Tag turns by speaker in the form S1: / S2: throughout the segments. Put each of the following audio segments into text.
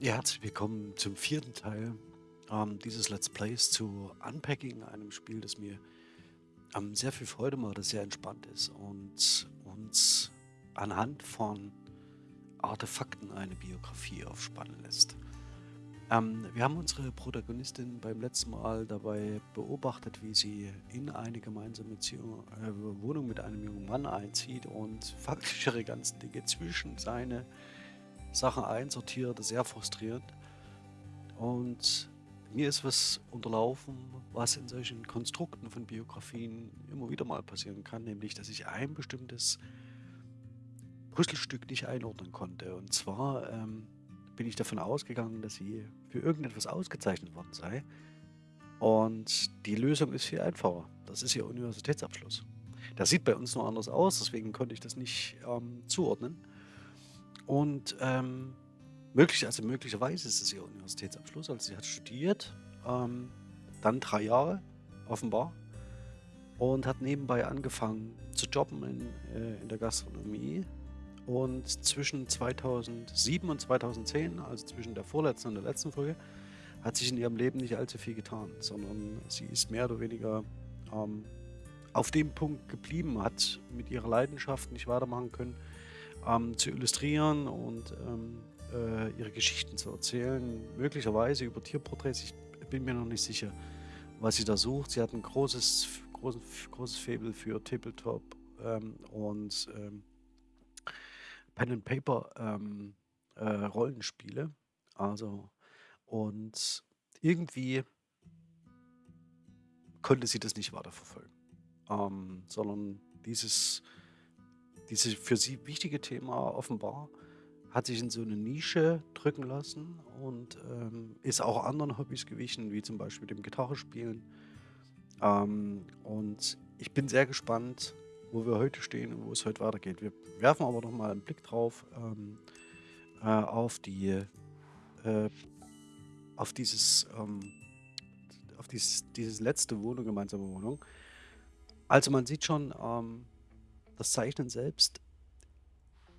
S1: Ja, herzlich willkommen zum vierten Teil ähm, dieses Let's Plays zu Unpacking, einem Spiel, das mir ähm, sehr viel Freude macht, das sehr entspannt ist und uns anhand von Artefakten eine Biografie aufspannen lässt. Ähm, wir haben unsere Protagonistin beim letzten Mal dabei beobachtet, wie sie in eine gemeinsame Beziehung, äh, Wohnung mit einem jungen Mann einzieht und faktisch ihre ganzen Dinge zwischen seine Sachen einsortiert, sehr frustrierend. Und mir ist was unterlaufen, was in solchen Konstrukten von Biografien immer wieder mal passieren kann, nämlich dass ich ein bestimmtes Puzzlestück nicht einordnen konnte. Und zwar ähm, bin ich davon ausgegangen, dass sie für irgendetwas ausgezeichnet worden sei. Und die Lösung ist viel einfacher. Das ist ihr Universitätsabschluss. Das sieht bei uns nur anders aus, deswegen konnte ich das nicht ähm, zuordnen. Und ähm, möglich, also möglicherweise ist es ihr Universitätsabschluss. Also sie hat studiert, ähm, dann drei Jahre offenbar und hat nebenbei angefangen zu jobben in, äh, in der Gastronomie. Und zwischen 2007 und 2010, also zwischen der vorletzten und der letzten Folge, hat sich in ihrem Leben nicht allzu viel getan, sondern sie ist mehr oder weniger ähm, auf dem Punkt geblieben, hat mit ihrer Leidenschaft nicht weitermachen können ähm, zu illustrieren und ähm, äh, ihre Geschichten zu erzählen. Möglicherweise über Tierporträts. Ich bin mir noch nicht sicher, was sie da sucht. Sie hat ein großes, großes, großes Faible für Tabletop ähm, und ähm, Pen and Paper ähm, äh, Rollenspiele. Also und irgendwie konnte sie das nicht weiterverfolgen, ähm, sondern dieses dieses für sie wichtige Thema offenbar hat sich in so eine Nische drücken lassen und ähm, ist auch anderen Hobbys gewichen, wie zum Beispiel dem Gitarrespielen. Ähm, und ich bin sehr gespannt, wo wir heute stehen und wo es heute weitergeht. Wir werfen aber noch mal einen Blick drauf ähm, äh, auf die äh, auf dieses ähm, auf dieses, dieses letzte Wohnung, gemeinsame Wohnung. Also man sieht schon, ähm, das Zeichnen selbst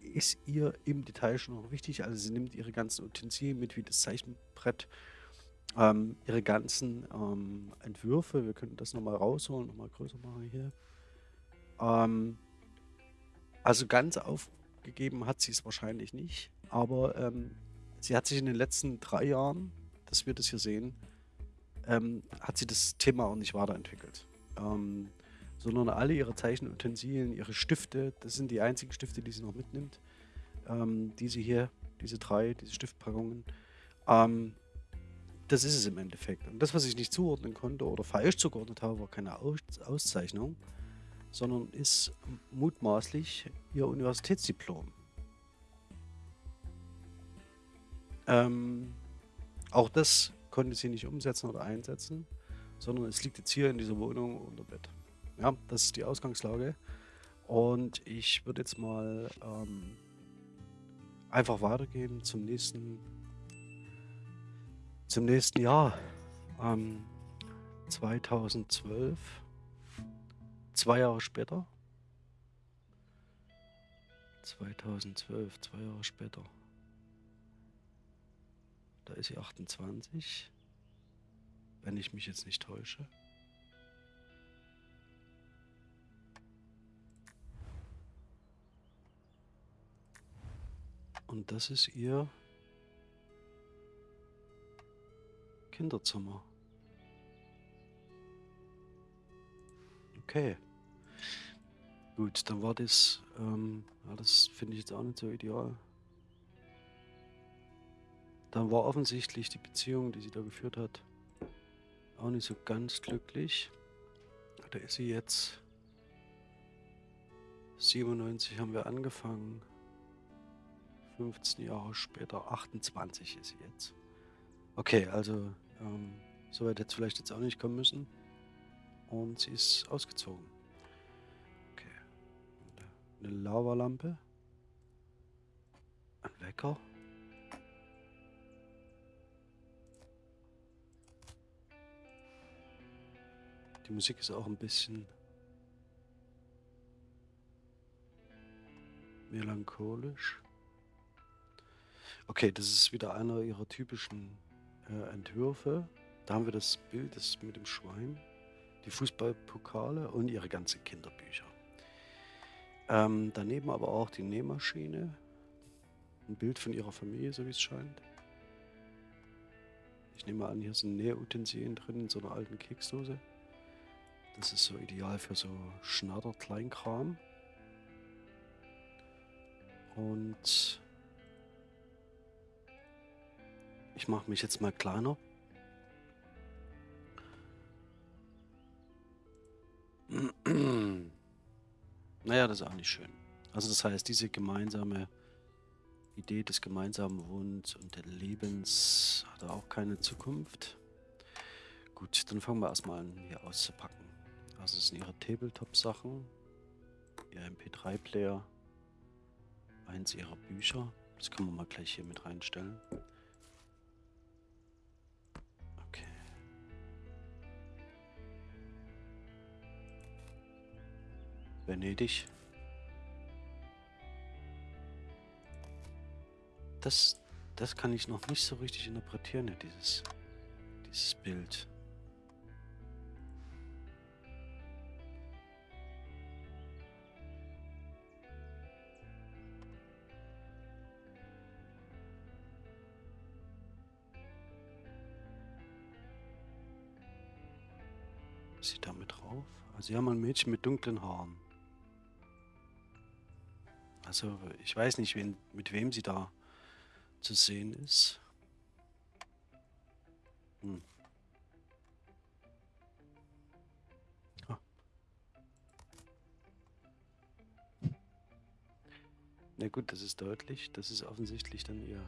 S1: ist ihr im Detail schon noch wichtig. Also sie nimmt ihre ganzen Utensilien mit, wie das Zeichenbrett, ähm, ihre ganzen ähm, Entwürfe. Wir könnten das nochmal rausholen, nochmal größer machen hier. Ähm, also ganz aufgegeben hat sie es wahrscheinlich nicht, aber ähm, sie hat sich in den letzten drei Jahren, dass wir das hier sehen, ähm, hat sie das Thema auch nicht weiterentwickelt. Ähm, sondern alle ihre Zeichenutensilien, ihre Stifte, das sind die einzigen Stifte, die sie noch mitnimmt. Ähm, diese hier, diese drei, diese Stiftpackungen. Ähm, das ist es im Endeffekt. Und das, was ich nicht zuordnen konnte oder falsch zugeordnet habe, war keine Aus Auszeichnung, sondern ist mutmaßlich ihr Universitätsdiplom. Ähm, auch das konnte sie nicht umsetzen oder einsetzen, sondern es liegt jetzt hier in dieser Wohnung unter Bett. Ja, das ist die Ausgangslage. Und ich würde jetzt mal ähm, einfach weitergehen zum nächsten, zum nächsten Jahr. Ähm, 2012, zwei Jahre später. 2012, zwei Jahre später. Da ist sie 28, wenn ich mich jetzt nicht täusche. Und das ist ihr Kinderzimmer. Okay. Gut, dann war das, ähm, ja, das finde ich jetzt auch nicht so ideal. Dann war offensichtlich die Beziehung, die sie da geführt hat, auch nicht so ganz glücklich. Da ist sie jetzt 97 haben wir angefangen. 15 Jahre später, 28 ist sie jetzt. Okay, also ähm, so weit jetzt vielleicht jetzt auch nicht kommen müssen. Und sie ist ausgezogen. Okay. Eine Lavalampe. Ein Wecker. Die Musik ist auch ein bisschen melancholisch. Okay, das ist wieder einer ihrer typischen äh, Entwürfe. Da haben wir das Bild das mit dem Schwein, die Fußballpokale und ihre ganzen Kinderbücher. Ähm, daneben aber auch die Nähmaschine. Ein Bild von ihrer Familie, so wie es scheint. Ich nehme an, hier sind Nähutensilien drin in so einer alten Keksdose. Das ist so ideal für so Schnatter-Kleinkram. Und ich mache mich jetzt mal kleiner. naja, das ist auch nicht schön. Also das heißt, diese gemeinsame Idee des gemeinsamen Wohnens und des Lebens hat auch keine Zukunft. Gut, dann fangen wir erstmal an, hier auszupacken. Also das sind ihre Tabletop-Sachen, ihr MP3-Player, eins ihrer Bücher. Das können wir mal gleich hier mit reinstellen. Venedig. Das, das kann ich noch nicht so richtig interpretieren, dieses, dieses Bild. Sie damit drauf? Also sie haben ein Mädchen mit dunklen Haaren. Also ich weiß nicht, wen, mit wem sie da zu sehen ist. Hm. Ah. Na gut, das ist deutlich. Das ist offensichtlich dann ihr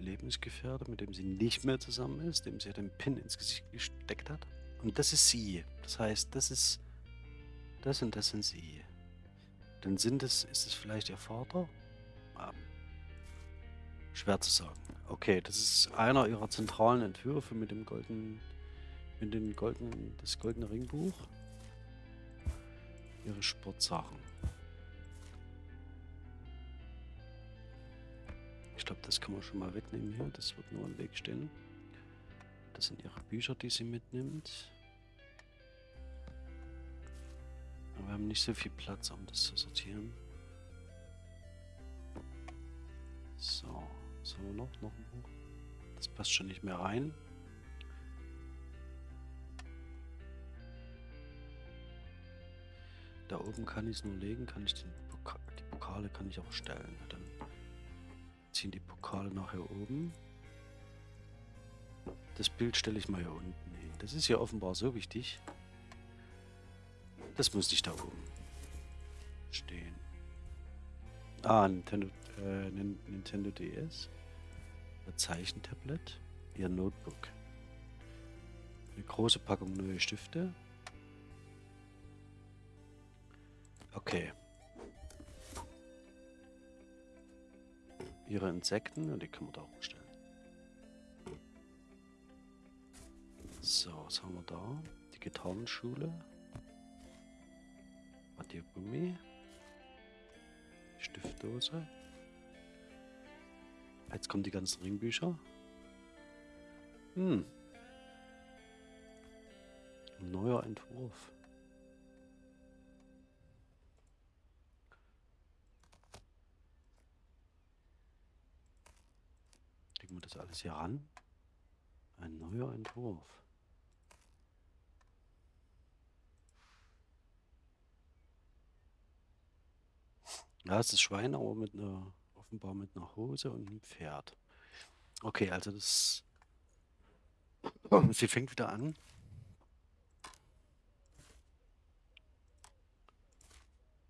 S1: Lebensgefährte, mit dem sie nicht mehr zusammen ist, dem sie den Pin ins Gesicht gesteckt hat. Und das ist sie. Das heißt, das ist das und das sind sie. Dann sind es, ist es vielleicht ihr Vater? Ähm, schwer zu sagen. Okay, das ist einer ihrer zentralen Entwürfe mit dem goldenen, mit dem goldenen, das goldene Ringbuch. Ihre Sportsachen. Ich glaube, das kann man schon mal wegnehmen hier. Das wird nur im Weg stehen. Das sind ihre Bücher, die sie mitnimmt. Aber wir haben nicht so viel Platz, um das zu sortieren. So, was haben wir noch? Noch ein Buch. Das passt schon nicht mehr rein. Da oben kann ich es nur legen, kann ich den Poka die Pokale kann ich auch stellen. Dann ziehen die Pokale nachher oben. Das Bild stelle ich mal hier unten hin. Das ist ja offenbar so wichtig. Das muss nicht da oben stehen. Ah, Nintendo, äh, Nintendo DS. Ein Zeichentablet. Ihr Notebook. Eine große Packung neue Stifte. Okay. Ihre Insekten, die kann man da hochstellen. So, was haben wir da? Die Gitarrenschule. Radiergummi. Stiftdose. Jetzt kommen die ganzen Ringbücher. Hm. Neuer Entwurf. Legen wir das alles hier ran. Ein neuer Entwurf. Ja, es ist Schwein, aber mit einer, offenbar mit einer Hose und einem Pferd. Okay, also das. Sie fängt wieder an.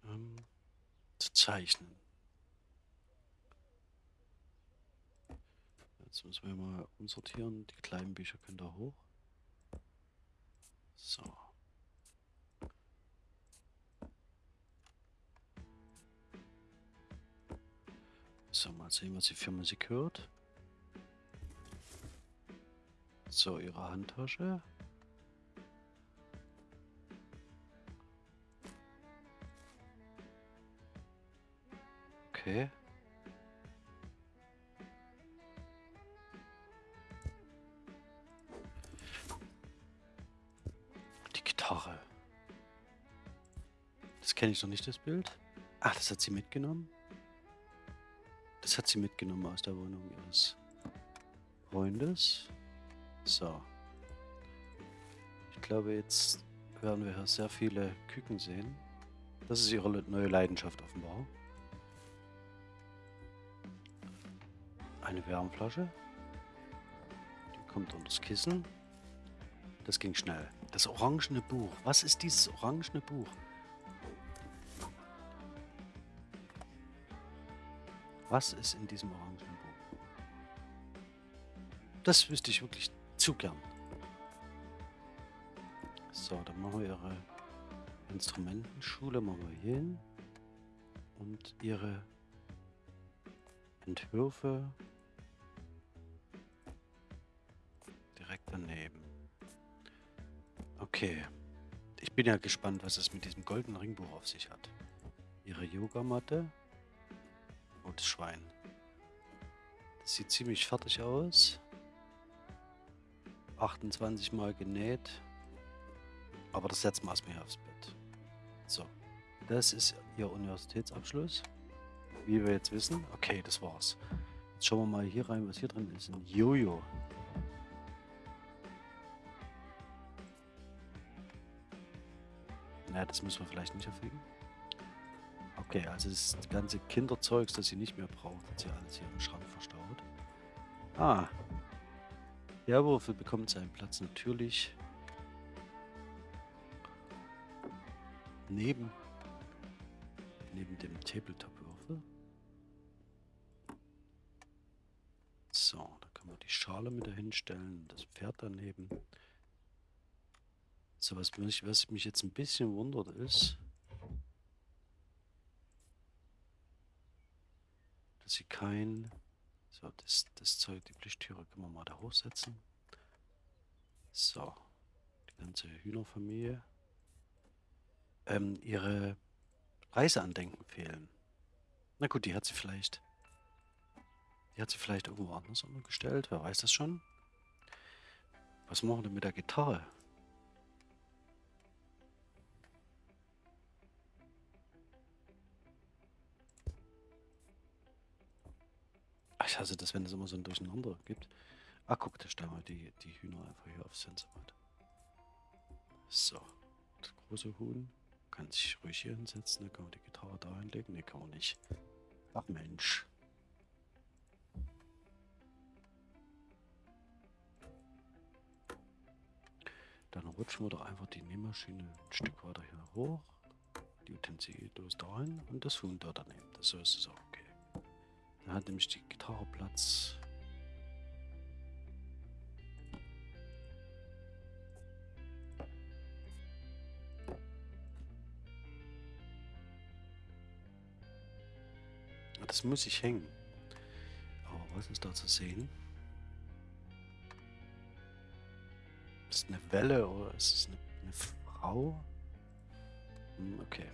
S1: Ähm, zu zeichnen. Jetzt müssen wir mal umsortieren. Die kleinen Bücher können da hoch. So. So, mal sehen, was sie für Musik hört. So, ihre Handtasche. Okay. Die Gitarre. Das kenne ich noch nicht, das Bild. Ach, das hat sie mitgenommen. Das hat sie mitgenommen aus der Wohnung ihres Freundes. So. Ich glaube, jetzt werden wir hier sehr viele Küken sehen. Das ist ihre neue Leidenschaft offenbar. Eine Wärmflasche. Die kommt unter das Kissen. Das ging schnell. Das orangene Buch. Was ist dieses orangene Buch? Was ist in diesem orangenen Buch? Das wüsste ich wirklich zu gern. So, dann machen wir ihre Instrumentenschule machen wir hier hin. Und ihre Entwürfe direkt daneben. Okay. Ich bin ja gespannt, was es mit diesem goldenen Ringbuch auf sich hat. Ihre Yogamatte. Das Schwein. Das sieht ziemlich fertig aus. 28 Mal genäht. Aber das setzen wir erstmal hier aufs Bett. So. Das ist Ihr Universitätsabschluss. Wie wir jetzt wissen. Okay, das war's. Jetzt schauen wir mal hier rein, was hier drin ist. Ein Jojo. Na, das müssen wir vielleicht nicht erfüllen. Okay, also das ganze Kinderzeugs, das sie nicht mehr braucht, hat sie alles hier im Schrank verstaut. Ah. Der Würfel bekommt seinen Platz natürlich neben, neben dem Tabletop-Würfel. So, da kann man die Schale mit dahin stellen, das Pferd daneben. So, was mich, was mich jetzt ein bisschen wundert ist, sie kein... So, das, das Zeug, die Pflichttüre können wir mal da hochsetzen. So, die ganze Hühnerfamilie. Ähm, ihre Reiseandenken fehlen. Na gut, die hat sie vielleicht... Die hat sie vielleicht irgendwo anders umgestellt, wer weiß das schon. Was machen wir denn mit der Gitarre? Ich hasse das, wenn es immer so ein Durcheinander gibt. Ah, guck, da stellen wir die, die Hühner einfach hier aufs Sensorboard. So, das große Huhn kann sich ruhig hier hinsetzen. Dann kann man die Gitarre da hinlegen. Ne, kann man nicht. Ach Mensch. Dann rutschen wir doch einfach die Nähmaschine ein Stück weiter hier hoch. Die Utensilien dahin und das Huhn da daneben. Das so ist es auch. Da hat nämlich die Gitarre Platz. Das muss ich hängen. Aber was ist da zu sehen? Ist eine Welle oder ist es eine, eine Frau? Hm, okay.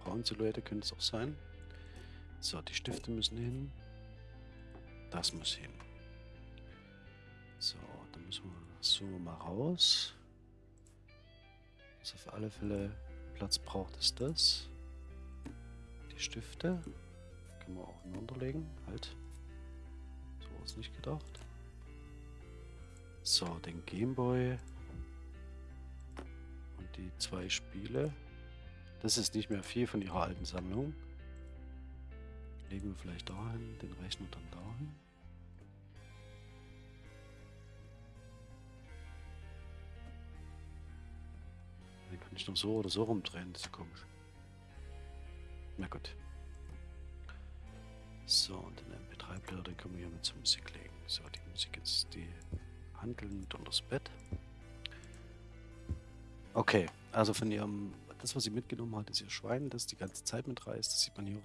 S1: Frauensilhouette könnte es auch sein. So, die Stifte müssen hin. Das muss hin. So, dann müssen wir, zoomen wir mal raus. Was auf alle Fälle Platz braucht, ist das. Die Stifte. Können wir auch hinunterlegen. Halt. So war es nicht gedacht. So, den Gameboy. Und die zwei Spiele. Das ist nicht mehr viel von ihrer alten Sammlung. Legen wir vielleicht dahin, den Rechner dann dahin. Den kann ich noch so oder so rumdrehen, das ist komisch. Na gut. So, und den MP3-Player, den können wir hier mit zur Musik legen. So, die Musik jetzt, die handeln mit unter das Bett. Okay, also von ihrem, das was sie mitgenommen hat, ist ihr Schwein, das die ganze Zeit mitreißt. Das sieht man hier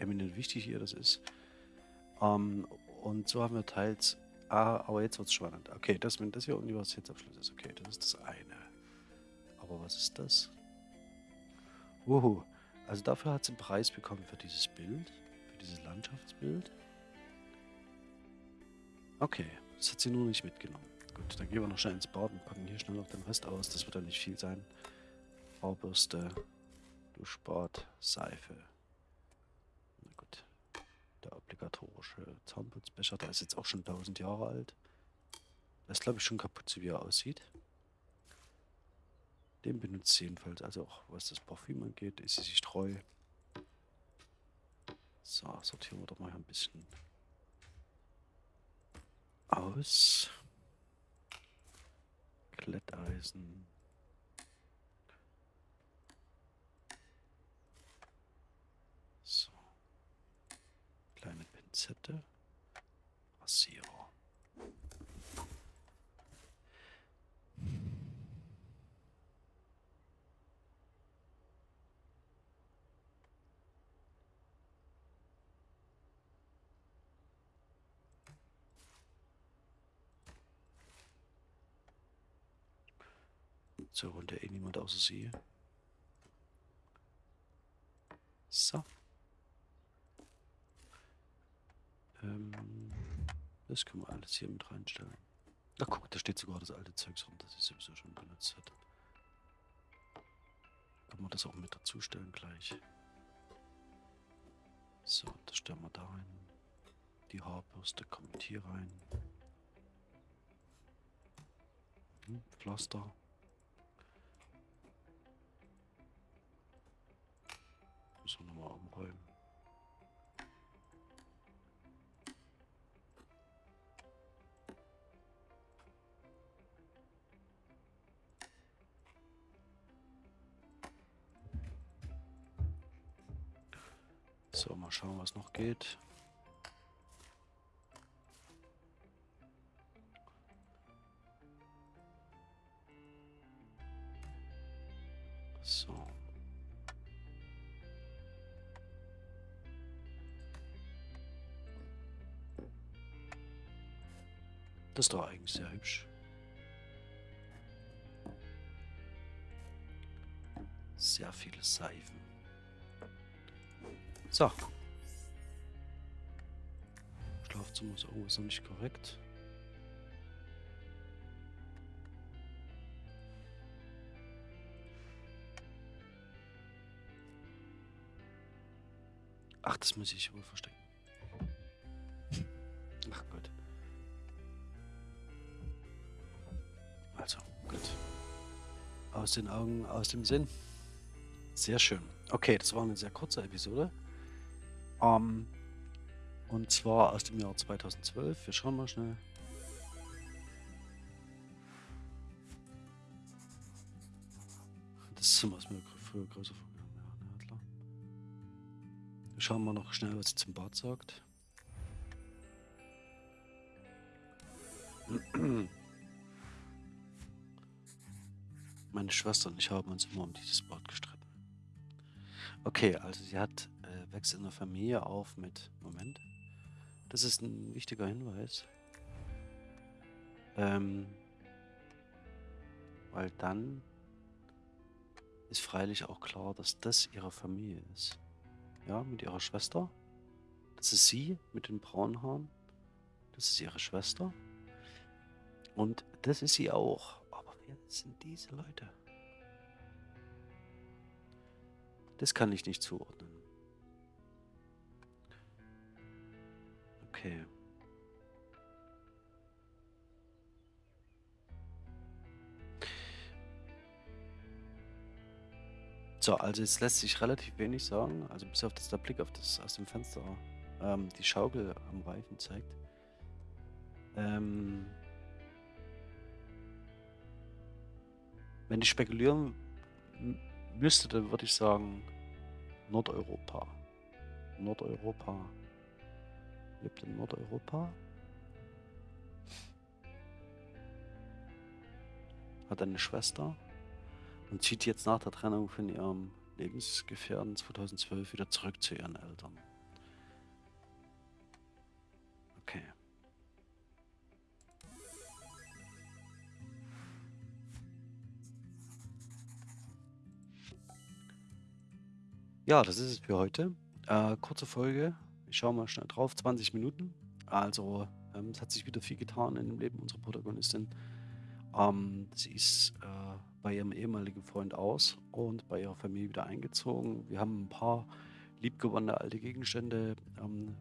S1: eminent wichtig hier das ist. Ähm, und so haben wir teils. Ah, aber jetzt wird es spannend. Okay, das, wenn das hier Universitätsabschluss ist, okay, das ist das eine. Aber was ist das? Uhu. Also dafür hat sie einen Preis bekommen für dieses Bild, für dieses Landschaftsbild. Okay, das hat sie nur nicht mitgenommen. Gut, dann gehen wir noch schnell ins Bad und packen hier schnell noch den Rest aus. Das wird ja nicht viel sein. Haarbürste, gut. Der obligatorische Zahnputzbecher, der ist jetzt auch schon 1000 Jahre alt. Der ist, glaube ich, schon kaputt, so wie er aussieht. Den benutzt sie jedenfalls. Also auch was das Parfüm angeht, ist sie sich treu. So, sortieren wir doch mal ein bisschen aus. Kletteisen. So. Kleine Pinzette. Rasierer. So, der eh niemand außer sie. So. Ähm, das können wir alles hier mit reinstellen. Ach guck, da steht sogar das alte Zeugs rum, das ich sowieso schon benutzt hat. Können wir das auch mit dazu stellen gleich. So, das stellen wir da rein. Die Haarbürste kommt hier rein. Hm, Pflaster. Müssen wir nochmal umräumen. So, mal schauen, was noch geht. So. Das ist doch eigentlich sehr hübsch. Sehr viele Seifen. So. Schlafzimmer ist irgendwas noch nicht korrekt. Ach, das muss ich wohl verstecken. Ach Gott. Also, gut. Aus den Augen, aus dem Sinn. Sehr schön. Okay, das war eine sehr kurze Episode. Ähm, und zwar aus dem Jahr 2012. Wir schauen mal schnell. Das Zimmer ist mir früher größer vorgegangen. Ja, klar. Wir schauen mal noch schnell, was sie zum Bad sagt. Meine Schwester und ich haben uns immer um dieses Bad gestritten. Okay, also sie hat wächst in der Familie auf mit Moment. Das ist ein wichtiger Hinweis. Ähm, weil dann ist freilich auch klar, dass das ihre Familie ist. Ja, mit ihrer Schwester. Das ist sie mit den braunen Haaren. Das ist ihre Schwester. Und das ist sie auch. Aber wer sind diese Leute? Das kann ich nicht zuordnen. Okay. So, also jetzt lässt sich relativ wenig sagen. Also bis auf das der Blick auf das aus dem Fenster ähm, die Schaukel am Reifen zeigt. Ähm, wenn ich spekulieren müsste, dann würde ich sagen Nordeuropa. Nordeuropa. Lebt in Nordeuropa. Hat eine Schwester und zieht jetzt nach der Trennung von ihrem Lebensgefährten 2012 wieder zurück zu ihren Eltern. Okay. Ja, das ist es für heute. Äh, kurze Folge. Ich schaue mal schnell drauf. 20 Minuten. Also, ähm, es hat sich wieder viel getan in dem Leben unserer Protagonistin. Ähm, sie ist äh, bei ihrem ehemaligen Freund aus und bei ihrer Familie wieder eingezogen. Wir haben ein paar liebgewonnene alte Gegenstände ähm,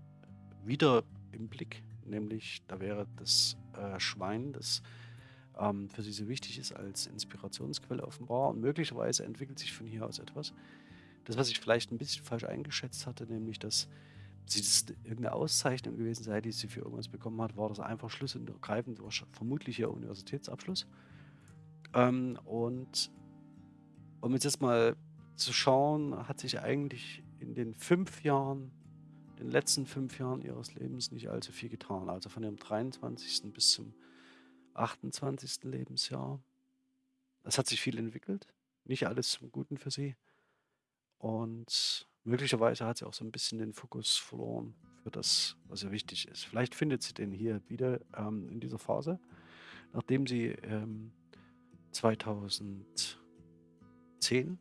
S1: wieder im Blick, nämlich da wäre das äh, Schwein, das ähm, für sie so wichtig ist als Inspirationsquelle offenbar und möglicherweise entwickelt sich von hier aus etwas. Das, was ich vielleicht ein bisschen falsch eingeschätzt hatte, nämlich dass sie das irgendeine Auszeichnung gewesen sei, die sie für irgendwas bekommen hat, war das einfach schlicht und ergreifend, vermutlich ihr Universitätsabschluss. Ähm, und um jetzt erstmal zu schauen, hat sich eigentlich in den fünf Jahren, den letzten fünf Jahren ihres Lebens nicht allzu viel getan. Also von ihrem 23. bis zum 28. Lebensjahr. Es hat sich viel entwickelt, nicht alles zum Guten für sie. Und möglicherweise hat sie auch so ein bisschen den Fokus verloren für das, was ihr wichtig ist. Vielleicht findet sie den hier wieder ähm, in dieser Phase, nachdem sie ähm, 2010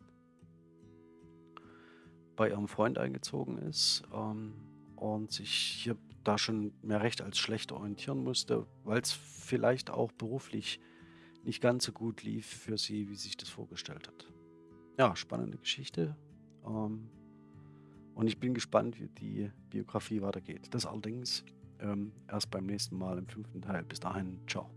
S1: bei ihrem Freund eingezogen ist ähm, und sich hier da schon mehr recht als schlecht orientieren musste, weil es vielleicht auch beruflich nicht ganz so gut lief für sie, wie sie sich das vorgestellt hat. Ja, spannende Geschichte. Ähm, und ich bin gespannt, wie die Biografie weitergeht. Das allerdings ähm, erst beim nächsten Mal im fünften Teil. Bis dahin, ciao.